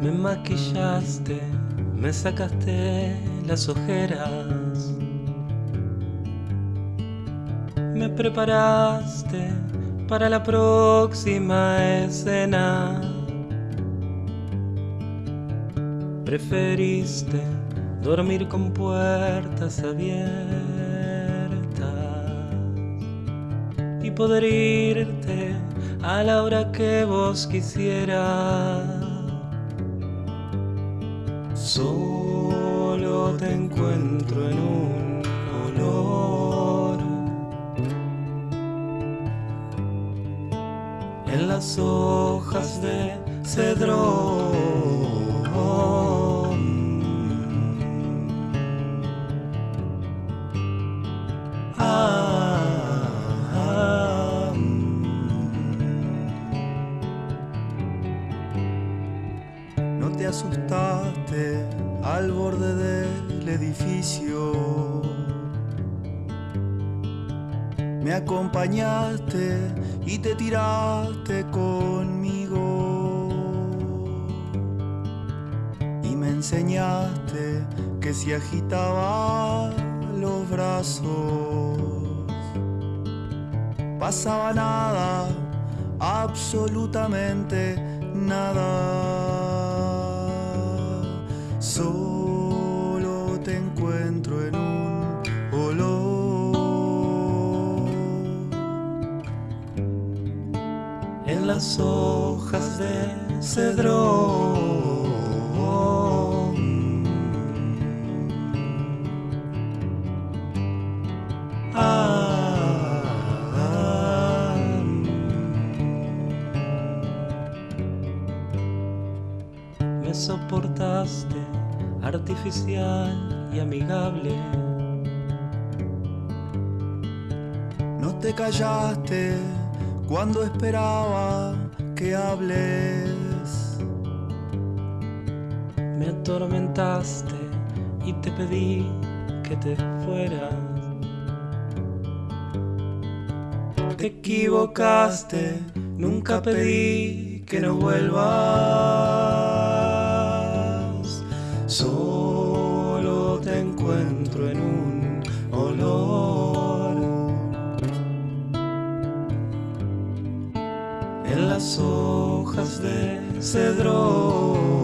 Me maquillaste, me sacaste las ojeras. Me preparaste para la próxima escena. Preferiste dormir con puertas abiertas y poder irte a la hora que vos quisieras. Solo te encuentro en un olor. En las hojas de cedrón. Asustaste al borde del edificio. Me acompañaste y te tiraste conmigo. Y me enseñaste que si agitaba los brazos, pasaba nada, absolutamente nada. Solo te encuentro en un olor. En las hojas de cedrón. Ah, me soportaste artificial y amigable. No te callaste cuando esperaba que hables. Me atormentaste y te pedí que te fueras. Te equivocaste, nunca pedí que no vuelvas. Las hojas de cedrón.